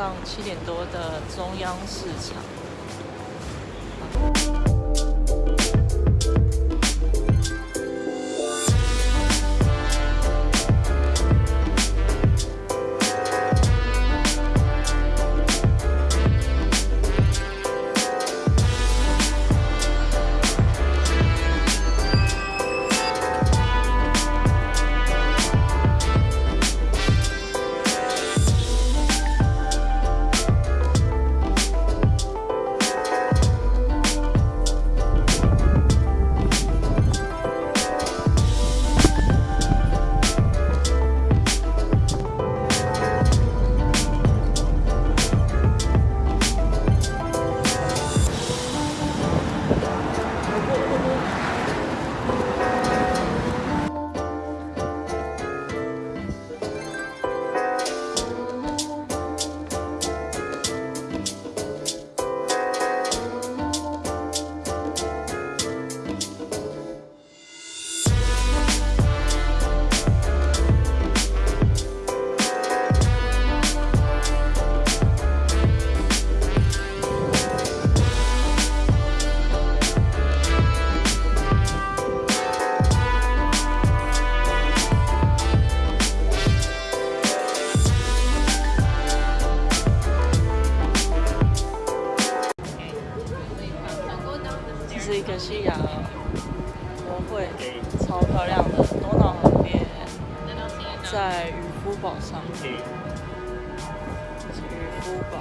上七点多的中央市场。一个西雅国会，超漂亮的多瑙河边，在渔夫堡上。渔夫堡。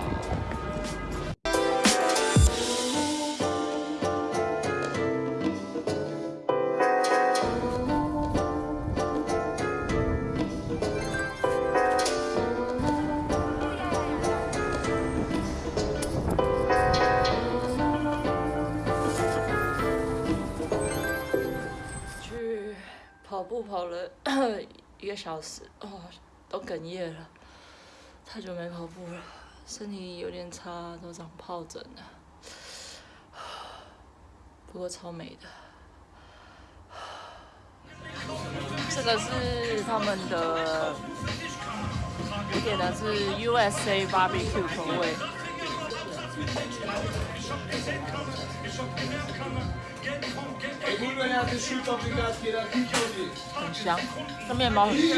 跑步跑了一个小时，哦，都哽咽了，太久没跑步了，身体有点差，都长疱疹了。不过超美的。这个是他们的，我点的是 USA barbecue 口味。很香，这面包很脆。